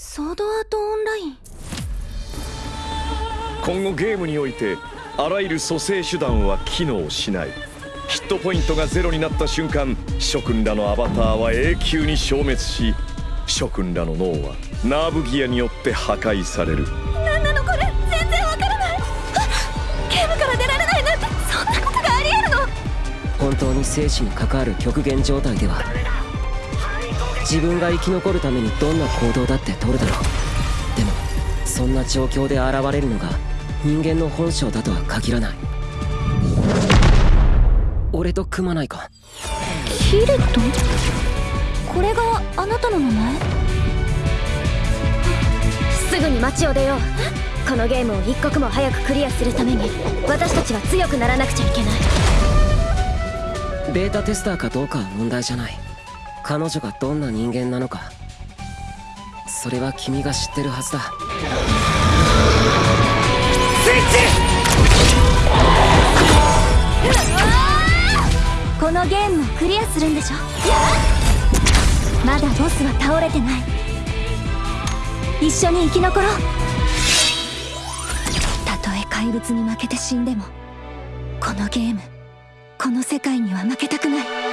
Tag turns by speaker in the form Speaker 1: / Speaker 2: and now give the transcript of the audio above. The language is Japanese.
Speaker 1: ソードアートオンライン。
Speaker 2: 今後ゲームにおいてあらゆる蘇生手段は機能しない。ヒットポイントがゼロになった瞬間諸君らのアバターは永久に消滅し諸君らの脳はナーブギアによって破壊される。
Speaker 1: 何なのこれ？全然わからない。ゲームから出られないなんてそんなことがありえるの？
Speaker 3: 本当に生死に関わる極限状態では自分が生き残るためにどんな行動だって取るだろう。でもそんな状況で現れるのが人間の本性だとは限らない。俺と組まないか。
Speaker 1: キリトこれがあなたの名前？
Speaker 4: すぐに街を出よう。このゲームを一刻も早くクリアするために私たちは強くならなくちゃいけない。
Speaker 3: ベータテスターかどうかは問題じゃない彼女がどんな人間なのか。それは君が知ってるはずだ。
Speaker 1: このゲームをクリアするんでしょ？まだボスは倒れてない。一緒に生き残ろう。たとえ怪物に負けて死んでもこのゲームこの世界には負けたくない